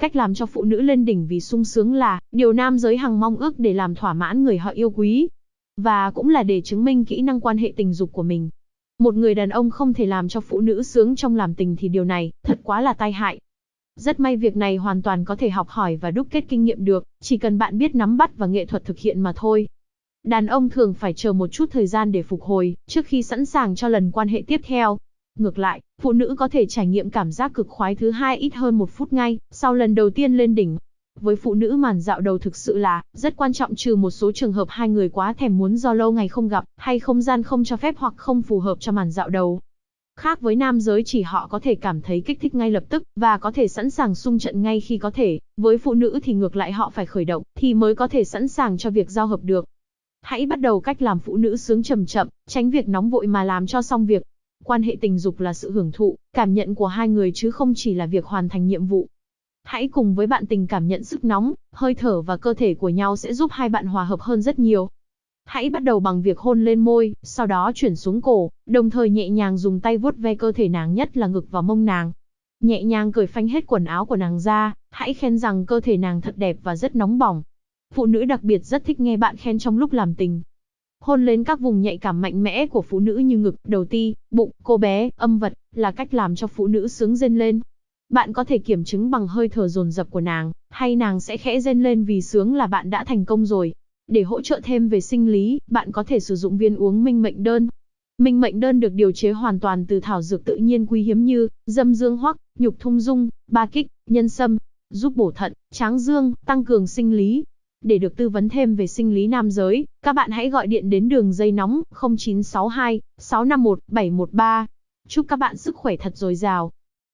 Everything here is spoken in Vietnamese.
Cách làm cho phụ nữ lên đỉnh vì sung sướng là điều nam giới hằng mong ước để làm thỏa mãn người họ yêu quý. Và cũng là để chứng minh kỹ năng quan hệ tình dục của mình. Một người đàn ông không thể làm cho phụ nữ sướng trong làm tình thì điều này thật quá là tai hại. Rất may việc này hoàn toàn có thể học hỏi và đúc kết kinh nghiệm được, chỉ cần bạn biết nắm bắt và nghệ thuật thực hiện mà thôi. Đàn ông thường phải chờ một chút thời gian để phục hồi, trước khi sẵn sàng cho lần quan hệ tiếp theo. Ngược lại, phụ nữ có thể trải nghiệm cảm giác cực khoái thứ hai ít hơn một phút ngay, sau lần đầu tiên lên đỉnh. Với phụ nữ màn dạo đầu thực sự là, rất quan trọng trừ một số trường hợp hai người quá thèm muốn do lâu ngày không gặp, hay không gian không cho phép hoặc không phù hợp cho màn dạo đầu. Khác với nam giới chỉ họ có thể cảm thấy kích thích ngay lập tức, và có thể sẵn sàng xung trận ngay khi có thể, với phụ nữ thì ngược lại họ phải khởi động, thì mới có thể sẵn sàng cho việc giao hợp được. Hãy bắt đầu cách làm phụ nữ sướng chậm chậm, tránh việc nóng vội mà làm cho xong việc. Quan hệ tình dục là sự hưởng thụ, cảm nhận của hai người chứ không chỉ là việc hoàn thành nhiệm vụ. Hãy cùng với bạn tình cảm nhận sức nóng, hơi thở và cơ thể của nhau sẽ giúp hai bạn hòa hợp hơn rất nhiều. Hãy bắt đầu bằng việc hôn lên môi, sau đó chuyển xuống cổ, đồng thời nhẹ nhàng dùng tay vuốt ve cơ thể nàng nhất là ngực và mông nàng. Nhẹ nhàng cởi phanh hết quần áo của nàng ra, hãy khen rằng cơ thể nàng thật đẹp và rất nóng bỏng. Phụ nữ đặc biệt rất thích nghe bạn khen trong lúc làm tình. Hôn lên các vùng nhạy cảm mạnh mẽ của phụ nữ như ngực, đầu ti, bụng, cô bé, âm vật, là cách làm cho phụ nữ sướng rên lên. Bạn có thể kiểm chứng bằng hơi thở dồn dập của nàng, hay nàng sẽ khẽ rên lên vì sướng là bạn đã thành công rồi. Để hỗ trợ thêm về sinh lý, bạn có thể sử dụng viên uống minh mệnh đơn. Minh mệnh đơn được điều chế hoàn toàn từ thảo dược tự nhiên quý hiếm như dâm dương hoắc, nhục thung dung, ba kích, nhân sâm, giúp bổ thận, tráng dương, tăng cường sinh lý. Để được tư vấn thêm về sinh lý nam giới, các bạn hãy gọi điện đến đường dây nóng 0962 651 713. Chúc các bạn sức khỏe thật dồi dào.